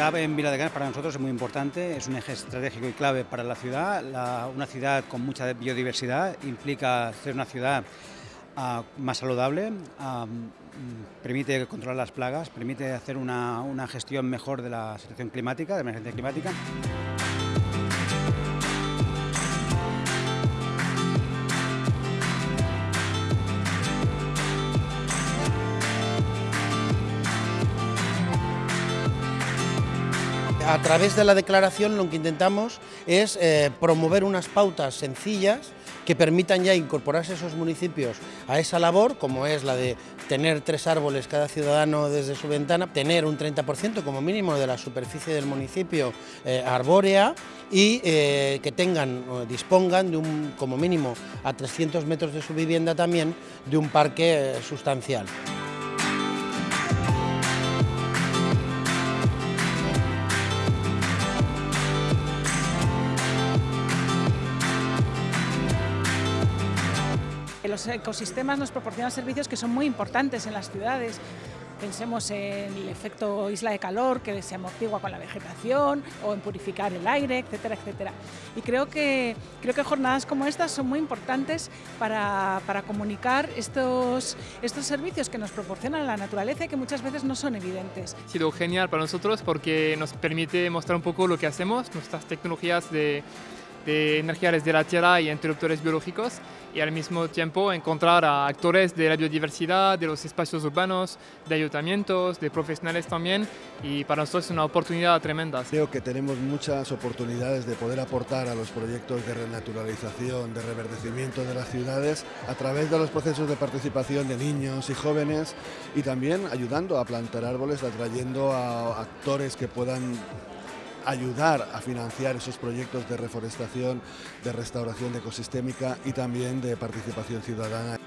ciudad en Vila de Canes para nosotros es muy importante, es un eje estratégico y clave para la ciudad. una ciudad con mucha biodiversidad implica ser una ciudad ah, más saludable, ah, mm, permite controlar las plagas, permite hacer una, una gestión mejor de la situación climática, de emergencia climática. A través de la declaración lo que intentamos es eh, promover unas pautas sencillas que permitan ya incorporarse esos municipios a esa labor, como es la de tener tres árboles cada ciudadano desde su ventana, tener un 30% como mínimo de la superficie del municipio eh, arbórea y eh, que tengan, dispongan de un, como mínimo a 300 metros de su vivienda también, de un parque sustancial. Los ecosistemas nos proporcionan servicios que son muy importantes en las ciudades. Pensemos en el efecto isla de calor que se amortigua con la vegetación o en purificar el aire, etcétera, etcétera. Y creo que, creo que jornadas como estas son muy importantes para, para comunicar estos, estos servicios que nos proporciona la naturaleza y que muchas veces no son evidentes. Ha sido genial para nosotros porque nos permite mostrar un poco lo que hacemos, nuestras tecnologías de de energías de la tierra y interruptores biológicos y al mismo tiempo encontrar a actores de la biodiversidad, de los espacios urbanos, de ayuntamientos, de profesionales también y para nosotros es una oportunidad tremenda. Creo que tenemos muchas oportunidades de poder aportar a los proyectos de renaturalización, de reverdecimiento de las ciudades a través de los procesos de participación de niños y jóvenes y también ayudando a plantar árboles, atrayendo a actores que puedan ayudar a financiar esos proyectos de reforestación, de restauración ecosistémica y también de participación ciudadana.